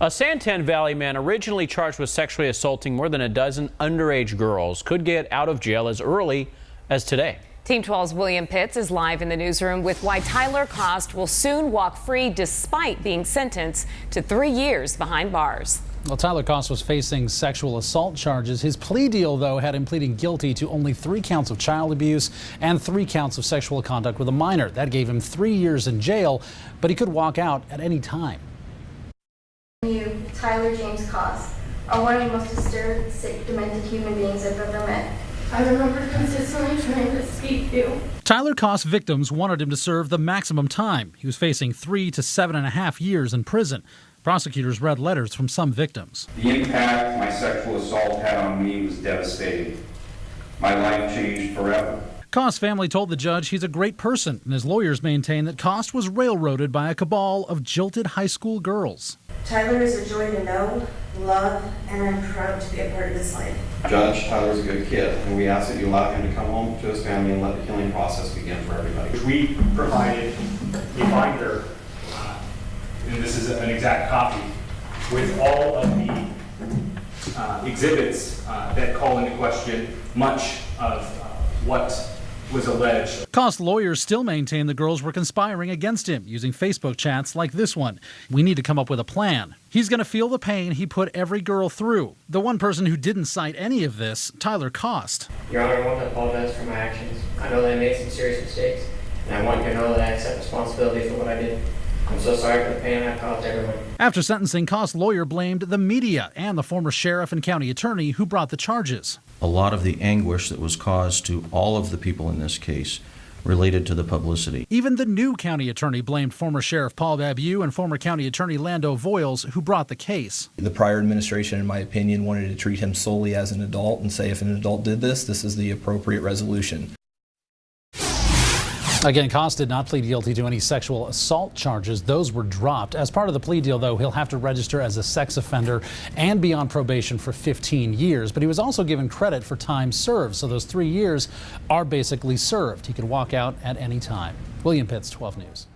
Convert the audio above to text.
A San Tan Valley man originally charged with sexually assaulting more than a dozen underage girls could get out of jail as early as today. Team 12's William Pitts is live in the newsroom with why Tyler Kost will soon walk free despite being sentenced to three years behind bars. Well, Tyler Kost was facing sexual assault charges. His plea deal, though, had him pleading guilty to only three counts of child abuse and three counts of sexual conduct with a minor. That gave him three years in jail, but he could walk out at any time. You, Tyler James Kost, are one of the most disturbed, sick, demented human beings I've ever met. I remember consistently trying to speak to you. Tyler Kost victims wanted him to serve the maximum time. He was facing three to seven and a half years in prison. Prosecutors read letters from some victims. The impact my sexual assault had on me was devastating. My life changed forever. Kost's family told the judge he's a great person, and his lawyers maintain that Kost was railroaded by a cabal of jilted high school girls. Tyler is a joy to know, love, and I'm proud to be a part of his life. Judge, Tyler's a good kid, and we ask that you allow him to come home to his family and let the healing process begin for everybody. We provided a binder, uh, and this is an exact copy, with all of the uh, exhibits uh, that call into question much of uh, what was alleged. Kost lawyers still maintain the girls were conspiring against him using Facebook chats like this one. We need to come up with a plan. He's going to feel the pain he put every girl through. The one person who didn't cite any of this, Tyler Kost. Your Honor, I want to apologize for my actions. I know that I made some serious mistakes, and I want you to know that I accept responsibility for what I did. I'm so sorry for the pain I caused everyone. After sentencing, Kost's lawyer blamed the media and the former sheriff and county attorney who brought the charges. A lot of the anguish that was caused to all of the people in this case related to the publicity. Even the new county attorney blamed former Sheriff Paul Babeu and former county attorney Lando Voyles, who brought the case. The prior administration, in my opinion, wanted to treat him solely as an adult and say if an adult did this, this is the appropriate resolution. Again, Kost did not plead guilty to any sexual assault charges. Those were dropped. As part of the plea deal, though, he'll have to register as a sex offender and be on probation for 15 years. But he was also given credit for time served, so those three years are basically served. He could walk out at any time. William Pitts, 12 News.